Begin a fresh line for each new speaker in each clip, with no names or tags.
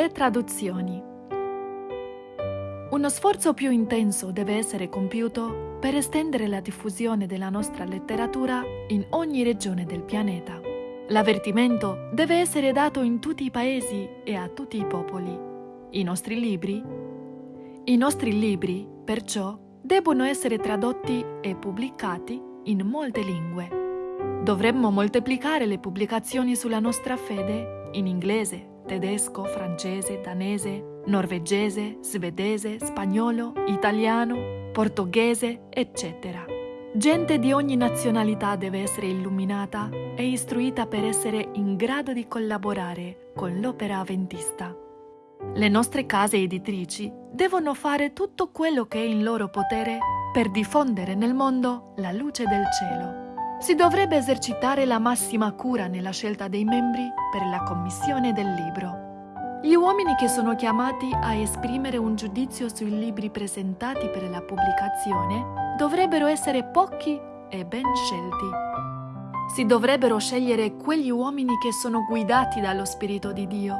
Le traduzioni. Uno sforzo più intenso deve essere compiuto per estendere la diffusione della nostra letteratura in ogni regione del pianeta. L'avvertimento deve essere dato in tutti i paesi e a tutti i popoli. I nostri libri? I nostri libri, perciò, debbono essere tradotti e pubblicati in molte lingue. Dovremmo moltiplicare le pubblicazioni sulla nostra fede in inglese, tedesco, francese, danese, norvegese, svedese, spagnolo, italiano, portoghese, eccetera. Gente di ogni nazionalità deve essere illuminata e istruita per essere in grado di collaborare con l'opera avventista. Le nostre case editrici devono fare tutto quello che è in loro potere per diffondere nel mondo la luce del cielo. Si dovrebbe esercitare la massima cura nella scelta dei membri per la commissione del libro. Gli uomini che sono chiamati a esprimere un giudizio sui libri presentati per la pubblicazione dovrebbero essere pochi e ben scelti. Si dovrebbero scegliere quegli uomini che sono guidati dallo Spirito di Dio,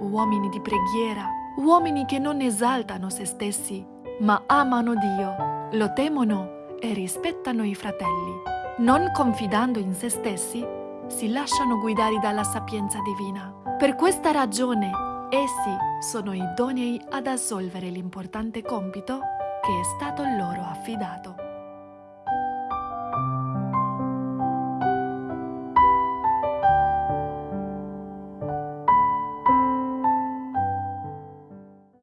uomini di preghiera, uomini che non esaltano se stessi, ma amano Dio, lo temono e rispettano i fratelli. Non confidando in se stessi, si lasciano guidare dalla sapienza divina. Per questa ragione, essi sono idonei ad assolvere l'importante compito che è stato loro affidato.